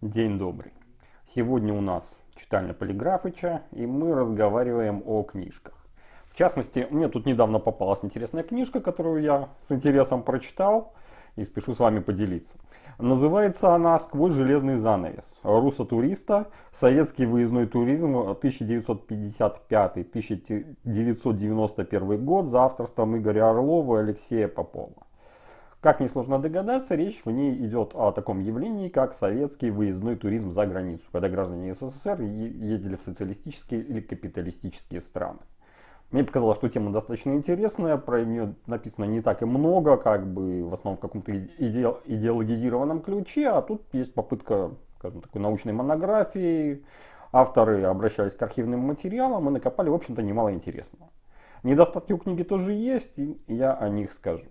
День добрый. Сегодня у нас читальня Полиграфыча, и мы разговариваем о книжках. В частности, мне тут недавно попалась интересная книжка, которую я с интересом прочитал и спешу с вами поделиться. Называется она «Сквозь железный занавес. Руса туриста. Советский выездной туризм 1955-1991 год» за авторством Игоря Орлова и Алексея Попова. Как несложно догадаться, речь в ней идет о таком явлении, как советский выездной туризм за границу, когда граждане СССР ездили в социалистические или капиталистические страны. Мне показалось, что тема достаточно интересная, про нее написано не так и много, как бы в основном в каком-то иде идеологизированном ключе, а тут есть попытка, скажем, такой научной монографии. Авторы обращались к архивным материалам и накопали, в общем-то, немало интересного. Недостатки у книги тоже есть, и я о них скажу.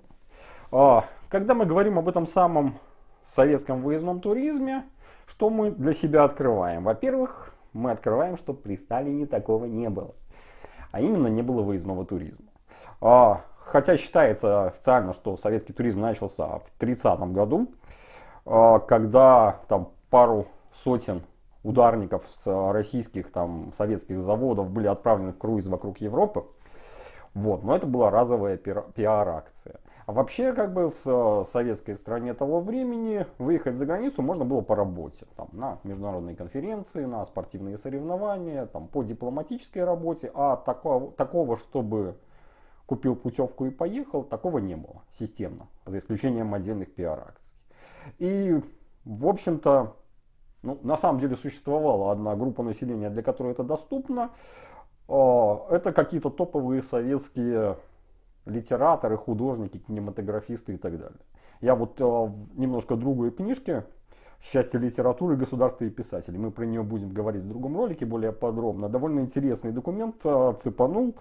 А, когда мы говорим об этом самом советском выездном туризме, что мы для себя открываем? Во-первых, мы открываем, что при Сталине такого не было. А именно не было выездного туризма. А, хотя считается официально, что советский туризм начался в 30 году, а, когда там пару сотен ударников с российских там советских заводов были отправлены в круиз вокруг Европы. Вот, но это была разовая пиар-акция. А вообще, как бы в э, советской стране того времени выехать за границу можно было по работе. Там, на международные конференции, на спортивные соревнования, там, по дипломатической работе. А такого, такого, чтобы купил путевку и поехал, такого не было системно, за исключением отдельных пиар-акций. И, в общем-то, ну, на самом деле существовала одна группа населения, для которой это доступно. А, это какие-то топовые советские литераторы, художники, кинематографисты и так далее. Я вот э, немножко другой книжке «Счастье литературы, государства и писателей». Мы про нее будем говорить в другом ролике более подробно. Довольно интересный документ э, цепанул.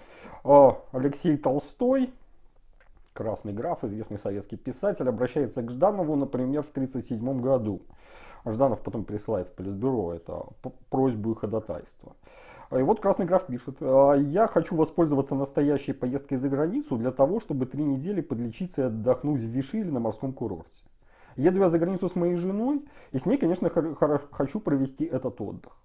Э, Алексей Толстой, красный граф, известный советский писатель, обращается к Жданову, например, в 1937 году. Жданов потом присылает в Политбюро это просьбу и ходатайство. И вот Красный граф пишет, «А, я хочу воспользоваться настоящей поездкой за границу для того, чтобы три недели подлечиться и отдохнуть в Виши или на морском курорте. Еду я за границу с моей женой, и с ней, конечно, хочу провести этот отдых.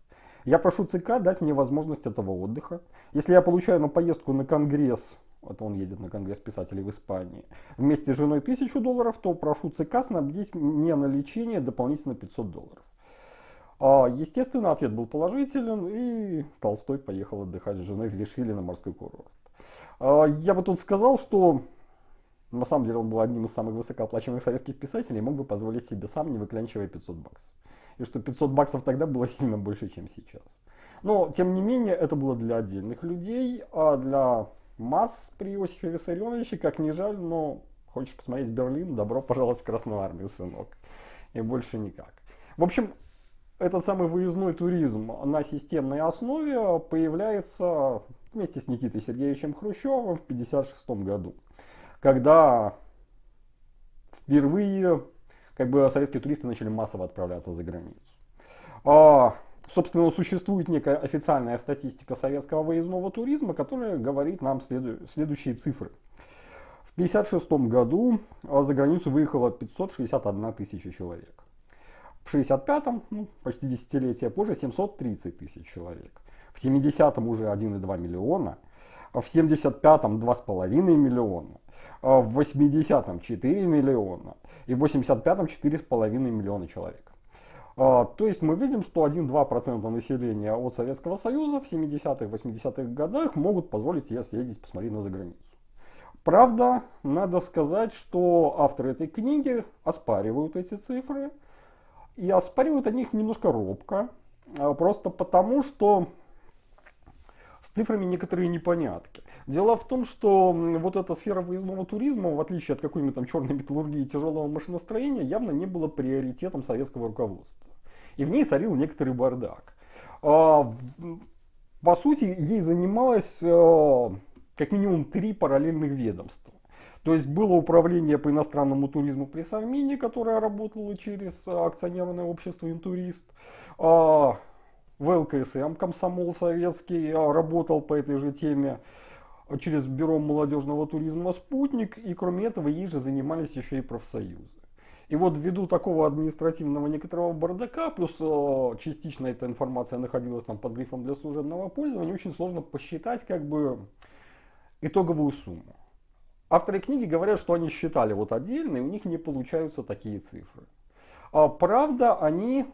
Я прошу ЦК дать мне возможность этого отдыха. Если я получаю на поездку на конгресс, вот он едет на конгресс писателей в Испании, вместе с женой 1000 долларов, то прошу ЦК снабдить мне на лечение дополнительно 500 долларов. А, естественно, ответ был положителен, и Толстой поехал отдыхать с женой в Вишили на морской курорт. А, я бы тут сказал, что на самом деле он был одним из самых высокооплачиваемых советских писателей мог бы позволить себе сам, не выклянчивая 500 баксов. И что 500 баксов тогда было сильно больше, чем сейчас. Но, тем не менее, это было для отдельных людей, а для масс при Иосифе Виссарионовиче, как ни жаль, но хочешь посмотреть Берлин, добро пожаловать в Красную Армию, сынок. И больше никак. В общем, этот самый выездной туризм на системной основе появляется вместе с Никитой Сергеевичем Хрущевым в 1956 году, когда впервые как бы, советские туристы начали массово отправляться за границу. А, собственно, существует некая официальная статистика советского выездного туризма, которая говорит нам следу следующие цифры. В 1956 году за границу выехало 561 тысяча человек. В 65-м, ну, почти десятилетия позже, 730 тысяч человек. В 70-м уже 1,2 миллиона. В 75-м 2,5 миллиона. В 80-м 4 миллиона. И в 85-м 4,5 миллиона человек. А, то есть мы видим, что 1-2% населения от Советского Союза в 70-х, 80-х годах могут позволить себе съездить посмотреть на заграницу. Правда, надо сказать, что авторы этой книги оспаривают эти цифры. И оспаривают они их немножко робко, а, просто потому, что с цифрами некоторые непонятки. Дело в том, что вот эта сфера выездного туризма, в отличие от какой-нибудь там черной металлургии и тяжелого машиностроения, явно не было приоритетом советского руководства. И в ней царил некоторый бардак. А, по сути, ей занималось а, как минимум три параллельных ведомства. То есть было управление по иностранному туризму при Совмине, которое работало через акционерное общество «Интурист». А, в ЛКСМ комсомол советский а, работал по этой же теме через бюро молодежного туризма «Спутник». И кроме этого ей же занимались еще и профсоюзы. И вот ввиду такого административного некоторого бардака, плюс частично эта информация находилась там под грифом для служебного пользования, очень сложно посчитать как бы итоговую сумму. Авторы книги говорят, что они считали вот отдельно, и у них не получаются такие цифры. А правда, они,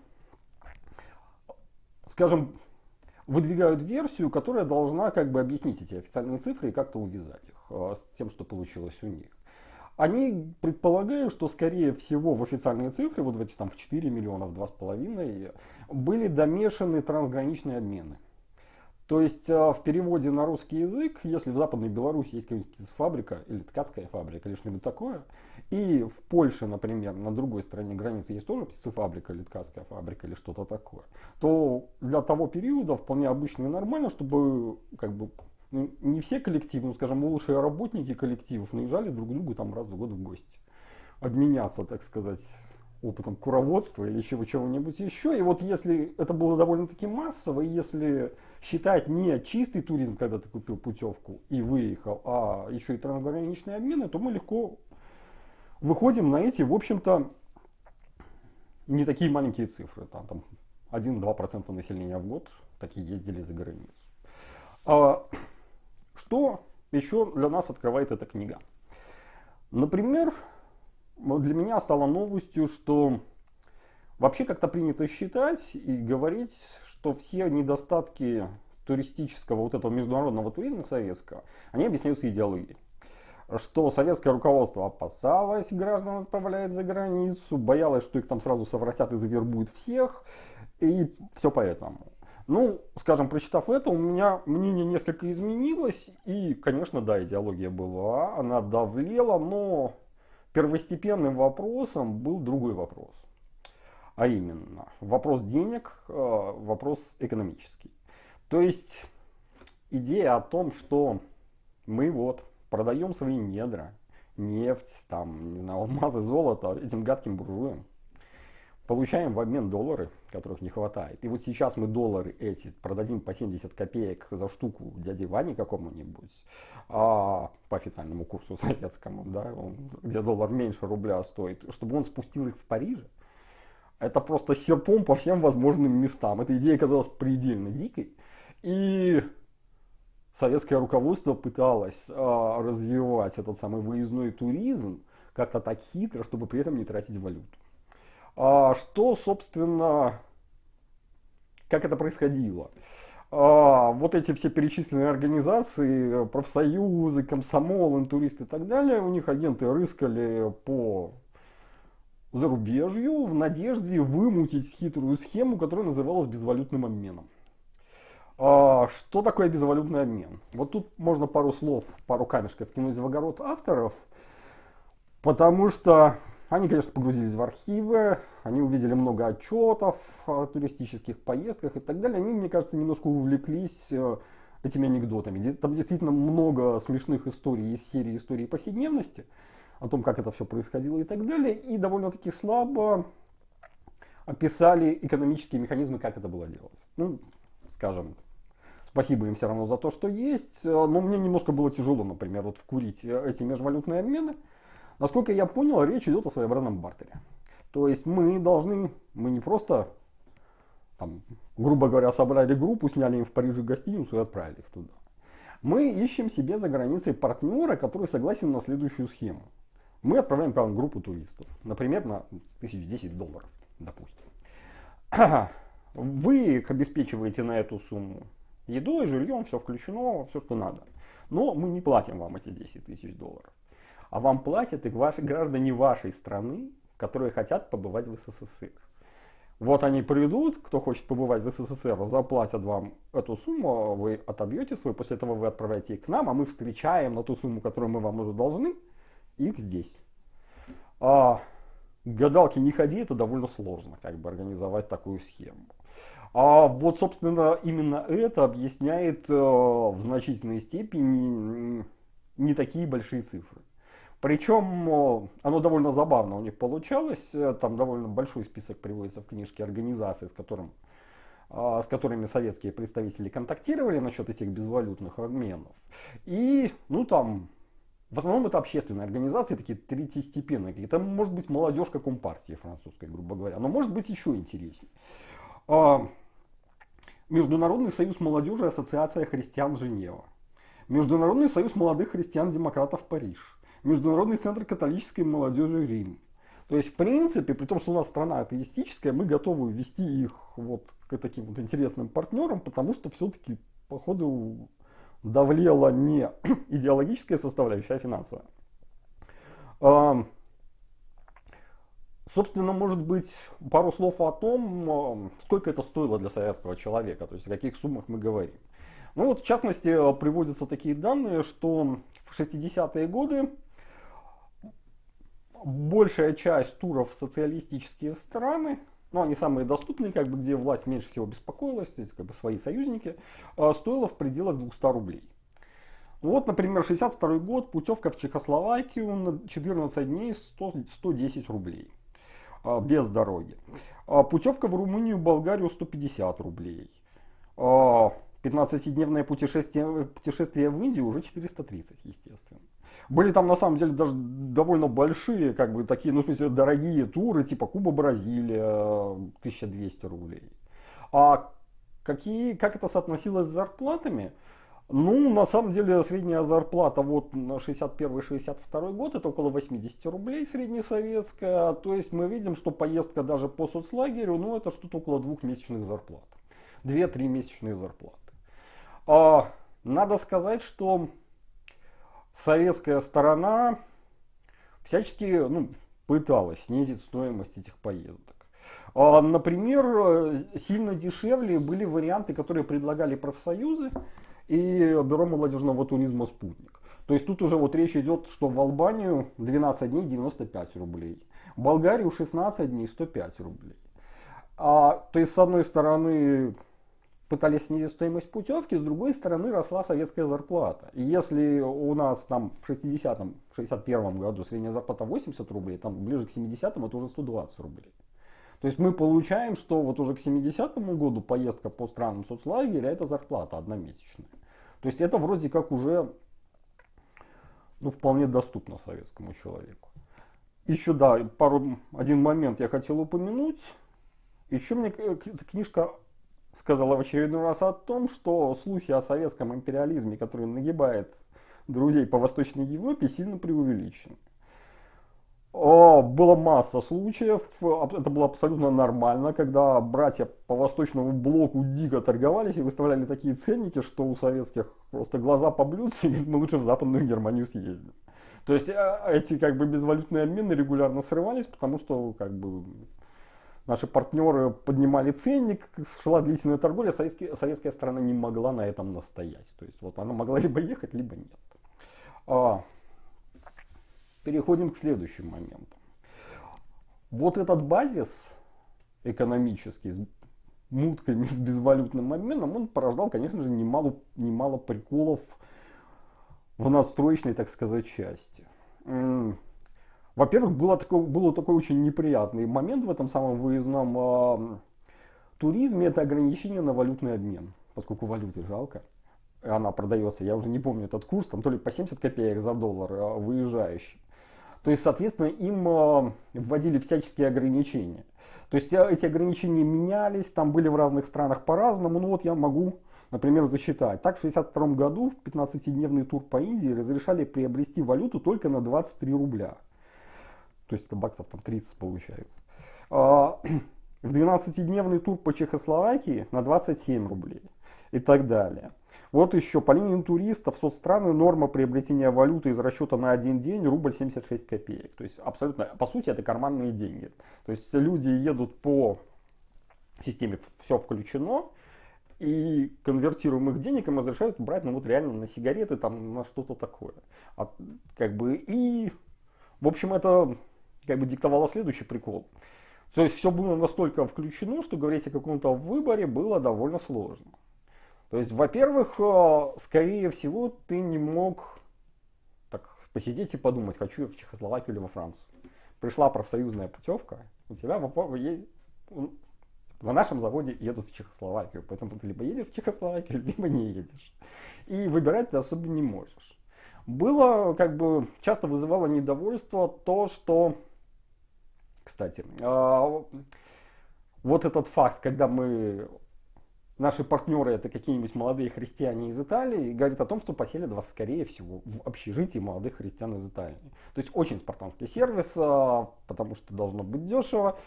скажем, выдвигают версию, которая должна как бы объяснить эти официальные цифры и как-то увязать их э, с тем, что получилось у них. Они предполагают, что скорее всего в официальные цифры, вот в эти там в 4 миллиона, в 2,5, были домешаны трансграничные обмены. То есть а, в переводе на русский язык, если в Западной Беларуси есть какая-нибудь фабрика или ткацкая фабрика или что-нибудь такое, и в Польше, например, на другой стороне границы есть тоже птицефабрика или ткацкая фабрика или что-то такое, то для того периода вполне обычно и нормально, чтобы как бы ну, не все коллективы, ну, скажем, лучшие работники коллективов наезжали друг к другу там раз в год в гости. Обменяться, так сказать, опытом куроводства или чего-нибудь еще. И вот если это было довольно-таки массово, и если считать не чистый туризм, когда ты купил путевку и выехал, а еще и трансграничные обмены, то мы легко выходим на эти, в общем-то, не такие маленькие цифры. Там, там 1-2% населения в год такие ездили за границу. А, что еще для нас открывает эта книга? Например, для меня стало новостью, что вообще как-то принято считать и говорить, что все недостатки туристического, вот этого международного туризма советского, они объясняются идеологией. Что советское руководство опасалось граждан отправлять за границу, боялось, что их там сразу совратят и завербуют всех, и все поэтому. Ну, скажем, прочитав это, у меня мнение несколько изменилось, и, конечно, да, идеология была, она давлела, но первостепенным вопросом был другой вопрос. А именно, вопрос денег, э, вопрос экономический. То есть, идея о том, что мы вот продаем свои недра, нефть, там, не знаю, алмазы, золото этим гадким буржуям, получаем в обмен доллары, которых не хватает. И вот сейчас мы доллары эти продадим по 70 копеек за штуку дяде Ване какому-нибудь, а, по официальному курсу советскому, да, он, где доллар меньше рубля стоит, чтобы он спустил их в Париже. Это просто серпом по всем возможным местам. Эта идея казалась предельно дикой. И советское руководство пыталось а, развивать этот самый выездной туризм как-то так хитро, чтобы при этом не тратить валюту. А, что, собственно, как это происходило? Вот эти все перечисленные организации, профсоюзы, комсомол, интуристы и так далее, у них агенты рыскали по зарубежью в надежде вымутить хитрую схему, которая называлась безвалютным обменом. А, что такое безвалютный обмен? Вот тут можно пару слов, пару камешков кинуть в огород авторов, потому что они, конечно, погрузились в архивы, они увидели много отчетов о туристических поездках и так далее. Они, мне кажется, немножко увлеклись э, этими анекдотами. Там действительно много смешных историй из серии истории повседневности, о том, как это все происходило и так далее. И довольно-таки слабо описали экономические механизмы, как это было делать. Ну, скажем, спасибо им все равно за то, что есть, э, но мне немножко было тяжело, например, вот вкурить э, эти межвалютные обмены. Насколько я понял, речь идет о своеобразном бартере. То есть мы должны, мы не просто, там, грубо говоря, собрали группу, сняли им в Париже гостиницу и отправили их туда. Мы ищем себе за границей партнера, который согласен на следующую схему. Мы отправляем вам группу туристов, например, на 1010 долларов, допустим. Вы их обеспечиваете на эту сумму едой, жильем, все включено, все, что надо. Но мы не платим вам эти 10 тысяч долларов а вам платят и ваши граждане вашей страны, которые хотят побывать в СССР. Вот они придут, кто хочет побывать в СССР, заплатят вам эту сумму, вы отобьете свой, после этого вы отправляете их к нам, а мы встречаем на ту сумму, которую мы вам уже должны, их здесь. А, гадалки не ходи, это довольно сложно, как бы организовать такую схему. А вот, собственно, именно это объясняет э, в значительной степени не такие большие цифры. Причем оно довольно забавно у них получалось. Э, там довольно большой список приводится в книжке организаций, с, которым, а, с которыми советские представители контактировали насчет этих безвалютных обменов. И, ну там, в основном это общественные организации, такие третьестепенные. Это может быть молодежка компартии французской, грубо говоря. Но может быть еще интереснее. А, Международный союз молодежи Ассоциация христиан Женева. Международный союз молодых христиан-демократов Париж. Международный центр католической молодежи Рим. То есть, в принципе, при том, что у нас страна атеистическая, мы готовы ввести их вот к таким вот интересным партнерам, потому что все-таки, походу, давлела не идеологическая составляющая, а финансовая. Собственно, может быть, пару слов о том, сколько это стоило для советского человека, то есть о каких суммах мы говорим. Ну вот, в частности, приводятся такие данные, что в 60-е годы большая часть туров в социалистические страны, ну они самые доступные, как бы, где власть меньше всего беспокоилась, как бы свои союзники, а, стоила в пределах 200 рублей. Вот, например, 62 год, путевка в Чехословакию на 14 дней 100, 110 рублей. А, без дороги. А, путевка в Румынию, Болгарию 150 рублей. 15-дневное путешествие, путешествие в Индию уже 430, естественно. Были там на самом деле даже довольно большие, как бы такие, ну в смысле, дорогие туры, типа Куба, Бразилия, 1200 рублей. А какие, как это соотносилось с зарплатами? Ну, на самом деле, средняя зарплата вот на 61-62 год, это около 80 рублей среднесоветская. То есть мы видим, что поездка даже по соцлагерю, ну, это что-то около двухмесячных зарплат. Две-три месячные зарплаты. А, надо сказать, что советская сторона всячески ну, пыталась снизить стоимость этих поездок. А, например, сильно дешевле были варианты, которые предлагали профсоюзы и Бюро молодежного туризма «Спутник». То есть тут уже вот речь идет, что в Албанию 12 дней 95 рублей, в Болгарию 16 дней 105 рублей. А, то есть с одной стороны пытались снизить стоимость путевки, с другой стороны росла советская зарплата. И если у нас там в 60-м, 61 году средняя зарплата 80 рублей, там ближе к 70-м это уже 120 рублей. То есть мы получаем, что вот уже к 70-му году поездка по странам соцлагеря это зарплата одномесячная. То есть это вроде как уже ну, вполне доступно советскому человеку. Еще да, пару, один момент я хотел упомянуть. Еще мне книжка сказала в очередной раз о том, что слухи о советском империализме, который нагибает друзей по Восточной Европе, сильно преувеличены. Было масса случаев, это было абсолютно нормально, когда братья по восточному блоку дико торговались и выставляли такие ценники, что у советских просто глаза поблюдцы, мы лучше в Западную Германию съездим. То есть э, эти как бы безвалютные обмены регулярно срывались, потому что как бы Наши партнеры поднимали ценник, шла длительная торговля, советская, советская сторона не могла на этом настоять. То есть вот она могла либо ехать, либо нет. А, переходим к следующим моментам. Вот этот базис экономический, с мутками, с безвалютным обменом, он порождал, конечно же, немало, немало приколов в надстроечной, так сказать, части. Во-первых, было такой, было такой очень неприятный момент в этом самом выездном э, туризме, это ограничение на валютный обмен, поскольку валюты жалко, она продается, я уже не помню этот курс, там то ли по 70 копеек за доллар э, выезжающий. То есть, соответственно, им э, вводили всяческие ограничения. То есть э, эти ограничения менялись, там были в разных странах по-разному, ну вот я могу например, засчитать. Так, в 1962 году в 15-дневный тур по Индии разрешали приобрести валюту только на 23 рубля то есть это баксов там 30 получается. А, в 12-дневный тур по Чехословакии на 27 рублей и так далее. Вот еще по линии туристов соцстраны норма приобретения валюты из расчета на один день рубль 76 копеек. То есть абсолютно, по сути это карманные деньги. То есть люди едут по системе все включено, и конвертируемых денег им разрешают брать, ну вот реально на сигареты, там на что-то такое. А, как бы и, в общем, это как бы диктовало следующий прикол. То есть все было настолько включено, что говорить о каком-то выборе было довольно сложно. То есть, во-первых, э, скорее всего, ты не мог так посидеть и подумать, хочу я в Чехословакию или во Францию. Пришла профсоюзная путевка, у тебя на нашем заводе едут в Чехословакию, поэтому ты либо едешь в Чехословакию, либо не едешь. И выбирать ты особо не можешь. было, как бы, часто вызывало недовольство то, что, кстати, э, вот этот факт, когда мы наши партнеры это какие-нибудь молодые христиане из Италии, говорит о том, что поселят вас, скорее всего, в общежитии молодых христиан из Италии. То есть очень спартанский сервис, а, потому что должно быть дешево.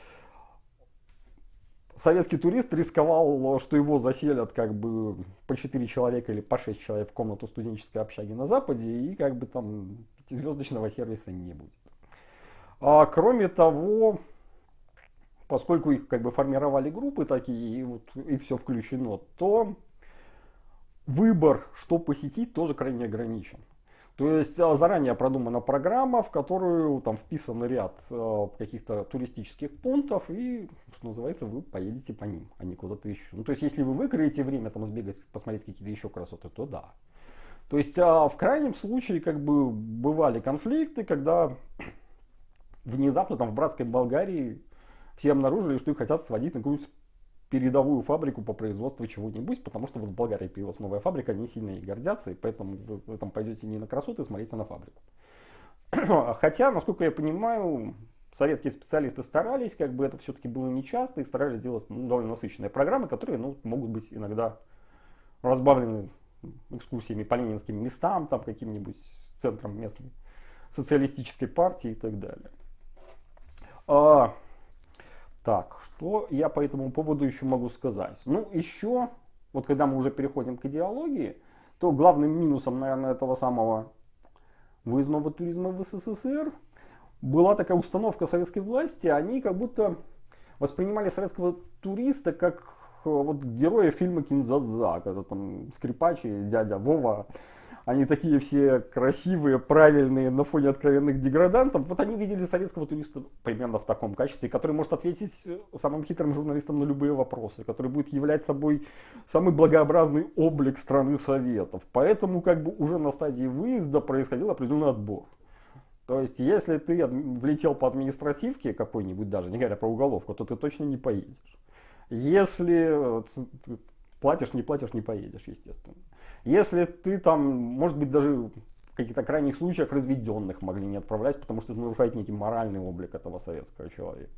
Советский турист рисковал, что его заселят как бы по 4 человека или по 6 человек в комнату студенческой общаги на Западе, и как бы там пятизвездочного сервиса не будет. А, кроме того, поскольку их как бы формировали группы такие, и, вот, и все включено, то выбор, что посетить, тоже крайне ограничен. То есть а, заранее продумана программа, в которую там вписан ряд э, каких-то туристических пунктов, и, что называется, вы поедете по ним, а не куда-то еще. Ну, то есть, если вы выкроете время там сбегать, посмотреть какие-то еще красоты, то да. То есть, а в крайнем случае, как бы, бывали конфликты, когда внезапно там в братской Болгарии все обнаружили, что их хотят сводить на какую-то передовую фабрику по производству чего-нибудь, потому что вот в Болгарии появилась новая фабрика, они сильно и гордятся, и поэтому вы, вы там пойдете не на красоты смотрите на фабрику. Хотя, насколько я понимаю, советские специалисты старались, как бы это все-таки было нечасто, и старались сделать ну, довольно насыщенные программы, которые ну, могут быть иногда разбавлены экскурсиями по ленинским местам, там каким-нибудь центром местной социалистической партии и так далее. А, так, что я по этому поводу еще могу сказать? Ну, еще, вот когда мы уже переходим к идеологии, то главным минусом, наверное, этого самого выездного туризма в СССР была такая установка советской власти, они как будто воспринимали советского туриста как э, вот героя фильма Кинзадза, когда там скрипач и дядя Вова они такие все красивые, правильные, на фоне откровенных деградантов. Вот они видели советского туриста примерно в таком качестве, который может ответить самым хитрым журналистам на любые вопросы, который будет являть собой самый благообразный облик страны Советов. Поэтому как бы уже на стадии выезда происходил определенный отбор. То есть, если ты влетел по административке какой-нибудь даже, не говоря про уголовку, то ты точно не поедешь. Если платишь, не платишь, не поедешь, естественно. Если ты там, может быть, даже в каких-то крайних случаях разведенных могли не отправлять, потому что это нарушает некий моральный облик этого советского человека.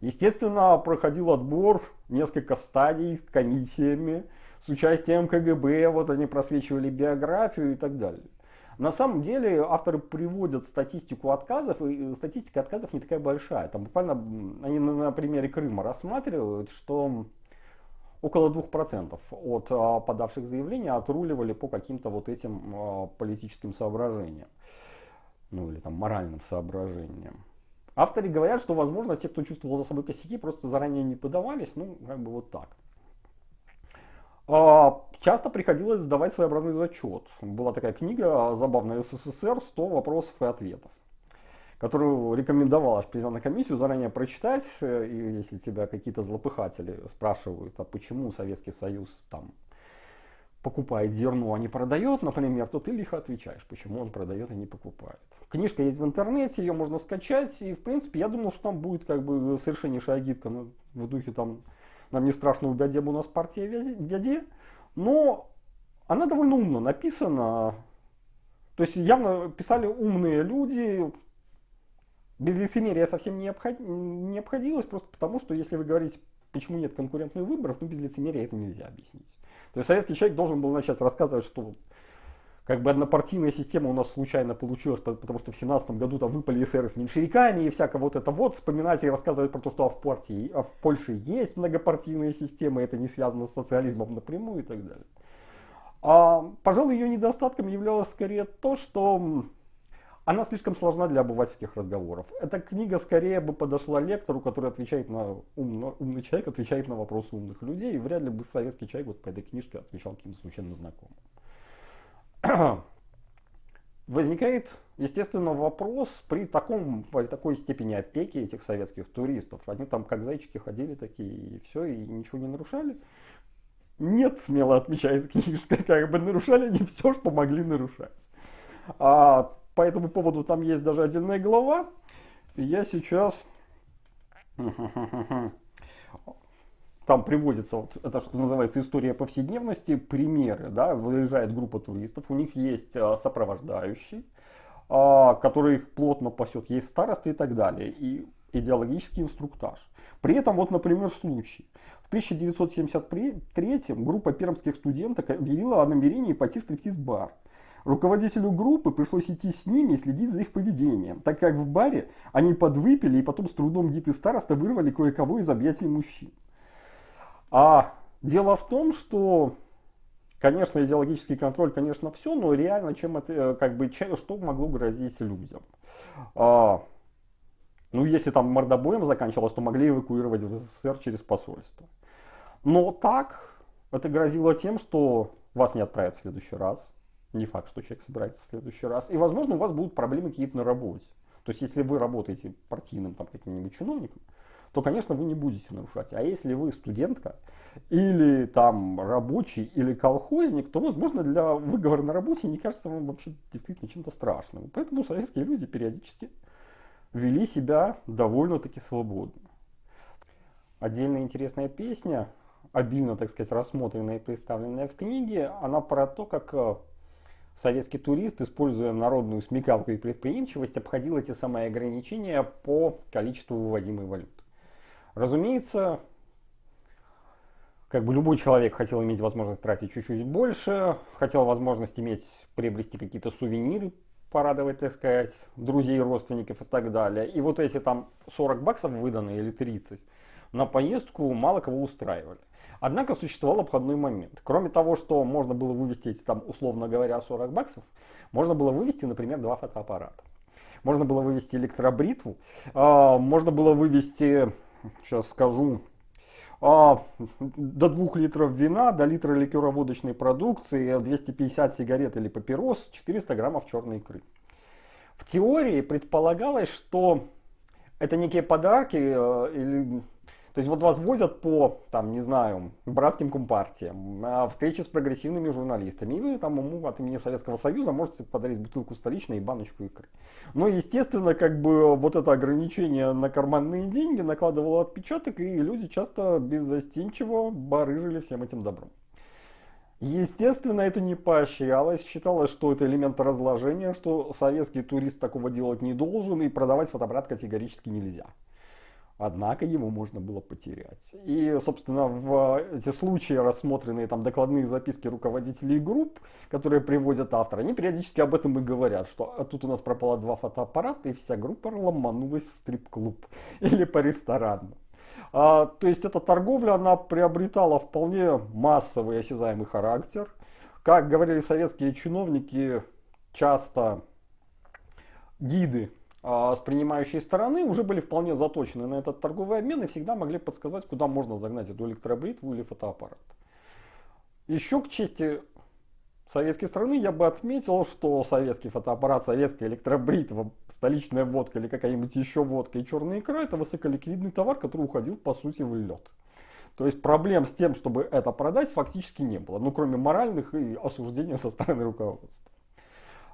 Естественно, проходил отбор, несколько стадий с комиссиями, с участием КГБ, вот они просвечивали биографию и так далее. На самом деле авторы приводят статистику отказов, и статистика отказов не такая большая. Там буквально они на примере Крыма рассматривают, что около 2% от а, подавших заявления отруливали по каким-то вот этим а, политическим соображениям. Ну или там моральным соображениям. Авторы говорят, что возможно те, кто чувствовал за собой косяки, просто заранее не подавались, ну как бы вот так. А, часто приходилось сдавать своеобразный зачет. Была такая книга забавная СССР «100 вопросов и ответов» которую рекомендовалось прийти на комиссию, заранее прочитать, э, и если тебя какие-то злопыхатели спрашивают, а почему Советский Союз там покупает зерно, а не продает, например, то ты лихо отвечаешь, почему он продает и не покупает. Книжка есть в интернете, ее можно скачать, и в принципе я думал, что там будет как бы совершеннейшая гидка ну, в духе там нам не страшно убядем у нас партия дяде, но она довольно умно написана, то есть явно писали умные люди, без лицемерия совсем не, обход... не обходилось, просто потому что если вы говорите, почему нет конкурентных выборов, ну без лицемерия это нельзя объяснить. То есть советский человек должен был начать рассказывать, что как бы однопартийная система у нас случайно получилась, потому что в 17 году там выпали эсеры с меньшевиками и всякое вот это вот, вспоминать и рассказывать про то, что а в, партии, а в Польше есть многопартийная система, это не связано с социализмом напрямую и так далее. А, пожалуй, ее недостатком являлось скорее то, что она слишком сложна для обывательских разговоров. Эта книга скорее бы подошла лектору, который отвечает на умно, умный человек, отвечает на вопросы умных людей, и вряд ли бы советский человек вот по этой книжке отвечал каким-то случайно знакомым. Возникает, естественно, вопрос при, таком, при такой степени опеки этих советских туристов. Они там как зайчики ходили такие, и все, и ничего не нарушали. Нет, смело отмечает книжка, как бы нарушали они все, что могли нарушать. А по этому поводу там есть даже отдельная глава. Я сейчас там приводится, вот это что называется история повседневности, примеры, да, выезжает группа туристов, у них есть а, сопровождающий, а, который их плотно пасет, есть старосты и так далее, и идеологический инструктаж. При этом, вот, например, случай. В 1973 группа пермских студенток объявила о намерении пойти в стриптиз-бар. Руководителю группы пришлось идти с ними и следить за их поведением, так как в баре они подвыпили и потом с трудом гид и староста вырвали кое-кого из объятий мужчин. А дело в том, что, конечно, идеологический контроль, конечно, все, но реально, чем это, э, как бы, что могло грозить людям? А, ну, если там мордобоем заканчивалось, то могли эвакуировать в СССР через посольство. Но так, это грозило тем, что вас не отправят в следующий раз. Не факт, что человек собирается в следующий раз. И, возможно, у вас будут проблемы какие-то на работе. То есть, если вы работаете партийным там каким-нибудь чиновником, то, конечно, вы не будете нарушать. А если вы студентка, или там рабочий, или колхозник, то, возможно, для выговора на работе не кажется вам вообще действительно чем-то страшным. Поэтому советские люди периодически вели себя довольно-таки свободно. Отдельная интересная песня, обильно, так сказать, рассмотренная и представленная в книге, она про то, как э, советский турист, используя народную смекалку и предприимчивость, обходил эти самые ограничения по количеству выводимой валюты. Разумеется, как бы любой человек хотел иметь возможность тратить чуть-чуть больше, хотел возможность иметь, приобрести какие-то сувениры, порадовать, так сказать, друзей, родственников и так далее. И вот эти там 40 баксов выданные или 30 на поездку мало кого устраивали. Однако существовал обходной момент. Кроме того, что можно было вывести эти там, условно говоря, 40 баксов, можно было вывести, например, два фотоаппарата. Можно было вывести электробритву, а, можно было вывести сейчас скажу, а, до 2 литров вина, до литра ликероводочной продукции, 250 сигарет или папирос, 400 граммов черной икры. В теории предполагалось, что это некие подарки э, или то есть вот вас возят по, там, не знаю, братским компартиям, встречи с прогрессивными журналистами, и вы там ему от имени Советского Союза можете подарить бутылку столичной и баночку икры. Но, естественно, как бы вот это ограничение на карманные деньги накладывало отпечаток, и люди часто беззастенчиво барыжили всем этим добром. Естественно, это не поощрялось, считалось, что это элемент разложения, что советский турист такого делать не должен, и продавать фотоаппарат категорически нельзя. Однако его можно было потерять. И, собственно, в эти случаи, рассмотренные там докладные записки руководителей групп, которые приводят автора, они периодически об этом и говорят, что «А тут у нас пропало два фотоаппарата, и вся группа ломанулась в стрип-клуб или по ресторанам. А, то есть эта торговля, она приобретала вполне массовый осязаемый характер. Как говорили советские чиновники, часто гиды с принимающей стороны уже были вполне заточены на этот торговый обмен и всегда могли подсказать, куда можно загнать эту электробритву или фотоаппарат. Еще к чести советской страны я бы отметил, что советский фотоаппарат, советская электробритва, столичная водка или какая-нибудь еще водка и черная икра это высоколиквидный товар, который уходил по сути в лед. То есть проблем с тем, чтобы это продать, фактически не было, ну кроме моральных и осуждения со стороны руководства.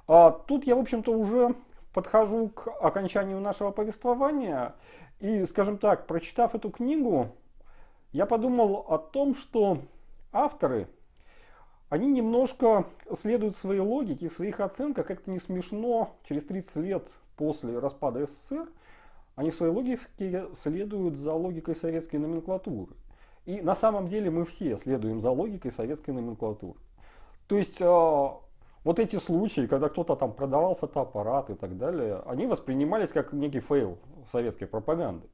А тут я, в общем-то, уже подхожу к окончанию нашего повествования и, скажем так, прочитав эту книгу, я подумал о том, что авторы, они немножко следуют своей логике, своих оценках, как-то не смешно, через 30 лет после распада СССР, они своей логике следуют за логикой советской номенклатуры. И на самом деле мы все следуем за логикой советской номенклатуры. То есть а, вот эти случаи, когда кто-то там продавал фотоаппарат и так далее, они воспринимались как некий fail советской пропаганды.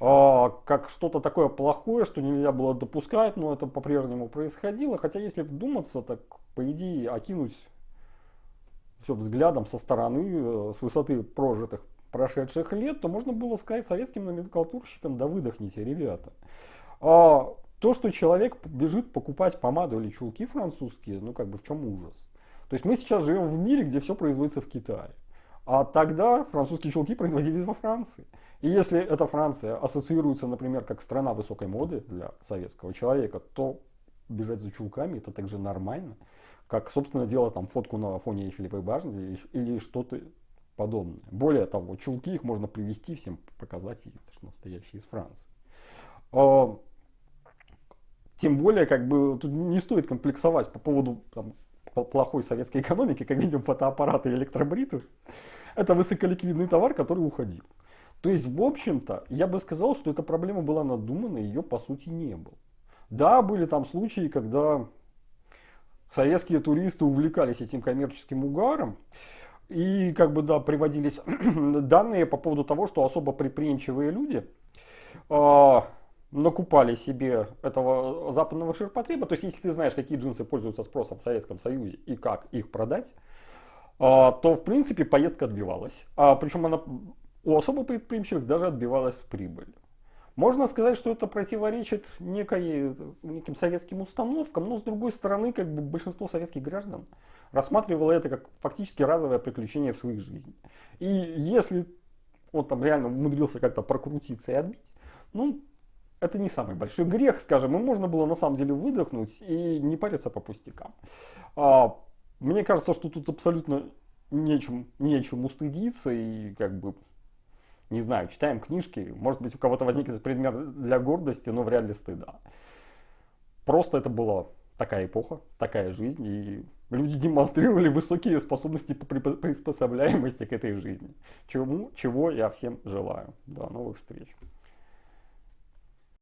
А, как что-то такое плохое, что нельзя было допускать, но это по-прежнему происходило. Хотя если вдуматься, так по идее окинуть все взглядом со стороны, э, с высоты прожитых прошедших лет, то можно было сказать советским номенклатурщикам, да выдохните, ребята. А, то, что человек бежит покупать помаду или чулки французские, ну как бы в чем ужас? То есть мы сейчас живем в мире, где все производится в Китае. А тогда французские чулки производились во Франции. И если эта Франция ассоциируется, например, как страна высокой моды для советского человека, то бежать за чулками это также нормально, как, собственно, делать там фотку на фоне Эйфелевой башни или что-то подобное. Более того, чулки их можно привести всем, показать, это же настоящие из Франции. А, Тем более, как бы, тут не стоит комплексовать по поводу там, плохой советской экономики, как видим, фотоаппараты и электробриты. Это высоколиквидный товар, который уходил. То есть, в общем-то, я бы сказал, что эта проблема была надумана, ее по сути не было. Да, были там случаи, когда советские туристы увлекались этим коммерческим угаром, и как бы да, приводились данные по поводу того, что особо предприимчивые люди э, накупали себе этого западного ширпотреба. То есть, если ты знаешь, какие джинсы пользуются спросом в Советском Союзе и как их продать, э, то в принципе поездка отбивалась. А, причем она у особо предприимчивых даже отбивалась с прибылью. Можно сказать, что это противоречит некой, неким советским установкам, но с другой стороны, как бы большинство советских граждан рассматривало это как фактически разовое приключение в своей жизни. И если он там реально умудрился как-то прокрутиться и отбить, ну, это не самый большой грех, скажем, и можно было на самом деле выдохнуть и не париться по пустякам. А, мне кажется, что тут абсолютно нечем, нечем устыдиться и как бы не знаю, читаем книжки, может быть у кого-то возникнет предмет для гордости, но вряд ли стыда. Просто это была такая эпоха, такая жизнь, и люди демонстрировали высокие способности по приспособляемости к этой жизни. Чему, чего я всем желаю. До новых встреч.